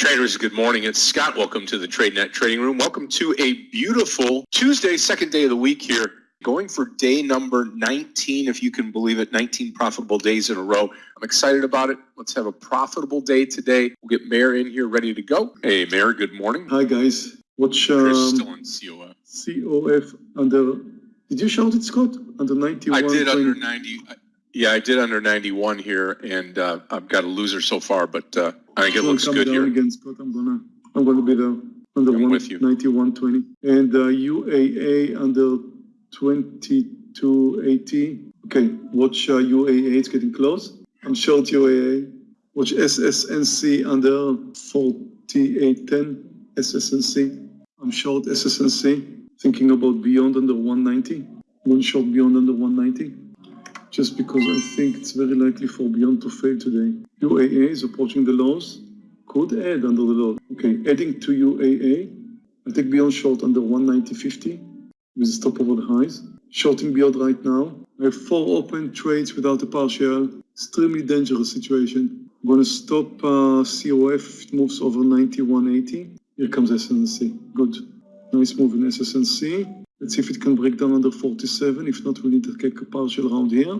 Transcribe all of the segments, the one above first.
Traders, good morning. It's Scott. Welcome to the TradeNet Trading Room. Welcome to a beautiful Tuesday, second day of the week here. Going for day number 19, if you can believe it, 19 profitable days in a row. I'm excited about it. Let's have a profitable day today. We'll get Meir in here ready to go. Hey, Meir, good morning. Hi guys. Watch Chris um, still in COF. COF under. Did you shout it, Scott? Under 91. I did under 20. 90. Yeah, I did under 91 here, and uh, I've got a loser so far, but uh, I think it looks good here. Again, Scott. I'm gonna. I'm gonna be the under one, with you. 91.20 and uh, UAA under 22.80. Okay, watch uh, UAA. It's getting close. I'm short UAA. Watch SSNC under 48.10. SSNC. I'm short SSNC. Thinking about beyond under 190. One short beyond under 190. Just because I think it's very likely for beyond to fail today. UAA is approaching the lows. Could add under the low. Okay, adding to UAA. I take beyond short under 190.50 with a stop over the highs. Shorting beyond right now. I have four open trades without a partial. Extremely dangerous situation. I'm gonna stop uh, COF it moves over 91.80. Here comes SNC. Good. Nice move in SSNC. Let's see if it can break down under 47. If not, we need to take a partial round here.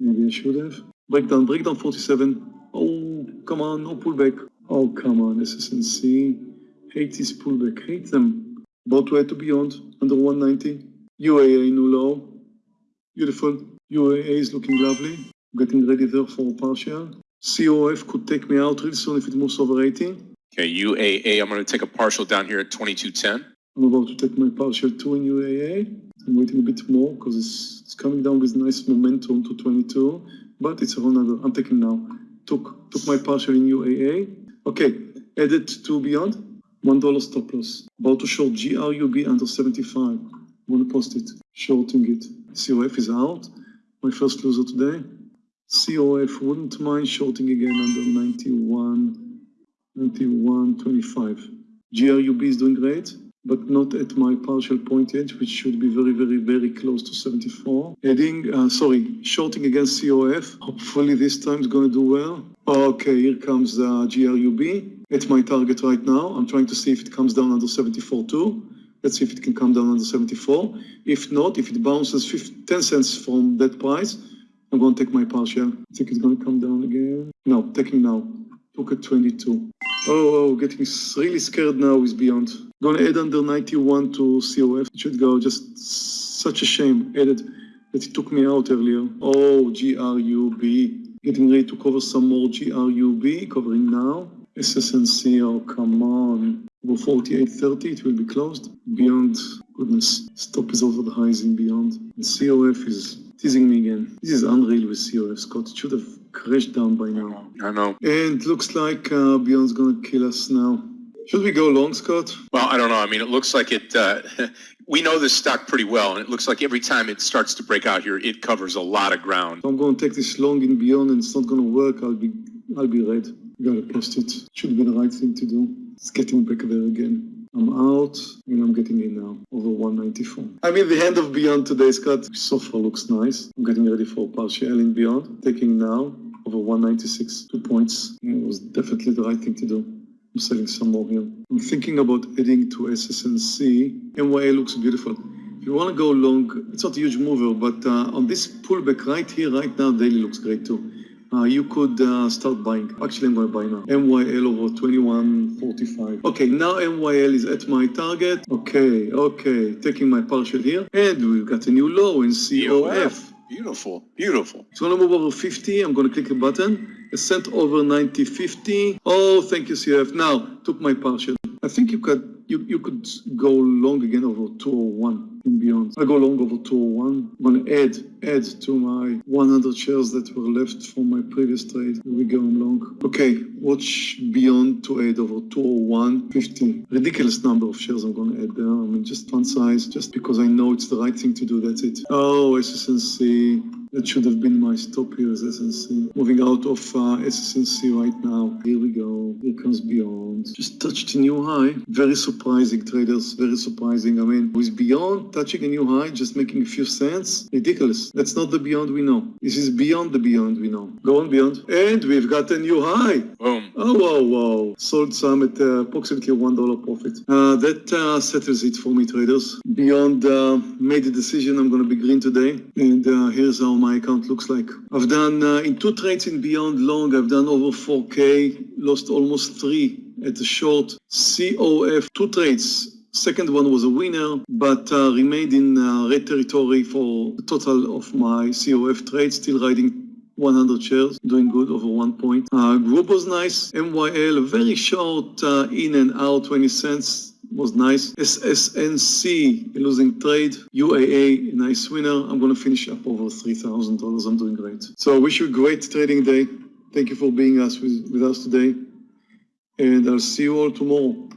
Maybe I should have. Break down, break down 47. Oh, come on, no pullback. Oh, come on, SSNC. Hate this pullback, hate them. About way to beyond, under 190. UAA new low. Beautiful. UAA is looking lovely. Getting ready there for a partial. COF could take me out real soon if it moves over 80. Okay, UAA, I'm going to take a partial down here at 2210. I'm about to take my partial two in UAA. I'm waiting a bit more because it's, it's coming down with nice momentum to 22, but it's a whole nother. I'm taking now. Took took my partial in UAA. Okay, added to beyond. One dollar stop loss. About to short GRUB under 75. I'm gonna post it. Shorting it. COF is out. My first loser today. COF wouldn't mind shorting again under 91, 91.25. GRUB is doing great but not at my partial point yet, which should be very, very, very close to 74. Heading, uh, sorry, shorting against COF. Hopefully this time is going to do well. Okay, here comes uh, GRUB. It's my target right now. I'm trying to see if it comes down under 74 too. Let's see if it can come down under 74. If not, if it bounces 50, 10 cents from that price, I'm going to take my partial. I think it's going to come down again. No, taking now. Took at 22. Oh, oh, getting really scared now with Beyond. Gonna add under 91 to COF. It should go. Just such a shame. Added that it took me out earlier. Oh, GRUB. Getting ready to cover some more GRUB. Covering now. SSNC. Oh, come on. Over 48.30, it will be closed. Beyond, goodness, stop is over the highs in Beyond. And COF is teasing me again. This is unreal with COF, Scott. It should have crashed down by now. I know. And looks like uh, Beyond's gonna kill us now. Should we go long, Scott? Well, I don't know. I mean, it looks like it, uh, we know this stock pretty well, and it looks like every time it starts to break out here, it covers a lot of ground. If I'm gonna take this long in Beyond and it's not gonna work, I'll be I'll be red. Gotta post it. Should be the right thing to do. It's getting back there again. I'm out and I'm getting in now over 194. I'm in the end of Beyond today, Scott. So far looks nice. I'm getting ready for partial in Beyond. Taking now over 196. Two points. It was definitely the right thing to do. I'm selling some more here. I'm thinking about adding to SSNC. MYL looks beautiful. If you want to go long, it's not a huge mover, but uh, on this pullback right here, right now, daily looks great too. Uh, you could uh, start buying. Actually, I'm going to buy now. MYL over 21.45. Okay, now MYL is at my target. Okay, okay, taking my partial here. And we've got a new low in COF. Beautiful, beautiful. It's gonna move over 50. I'm gonna click a button. A sent over 90, 50. Oh, thank you, CF. Now, took my partial. I think you could you, you could go long again over 201 and beyond. I go long over 201. I'm gonna add add to my 100 shares that were left from my previous trade. Here we go I'm long. Okay, watch beyond to add over 201, 50. Ridiculous number of shares I'm gonna add there. I mean, just fun size, just because I know it's the right thing to do. That's it. Oh, SSNC. That should have been my stop here as SNC. Moving out of uh, SSNC right now. Here we go. Here comes Beyond. Just touched a new high. Very surprising, traders. Very surprising. I mean, with Beyond, touching a new high, just making a few cents. Ridiculous. That's not the beyond we know. This is beyond the beyond we know. Go on beyond. And we've got a new high. Boom. Oh, wow, wow. Sold some at uh, approximately $1 profit. Uh, that uh, settles it for me, traders. Beyond uh, made a decision I'm going to be green today. And uh, here's how my account looks like. I've done uh, in two trades in Beyond Long, I've done over 4K, lost almost three at the short. COF, two trades. Second one was a winner, but uh, remained in uh, red territory for total of my COF trades, still riding 100 shares, doing good over one point. Uh, GRUB was nice. MYL, very short uh, in and out, 20 cents was nice. SSNC, losing trade. UAA, a nice winner. I'm going to finish up over $3,000. I'm doing great. So I wish you a great trading day. Thank you for being us with, with us today. And I'll see you all tomorrow.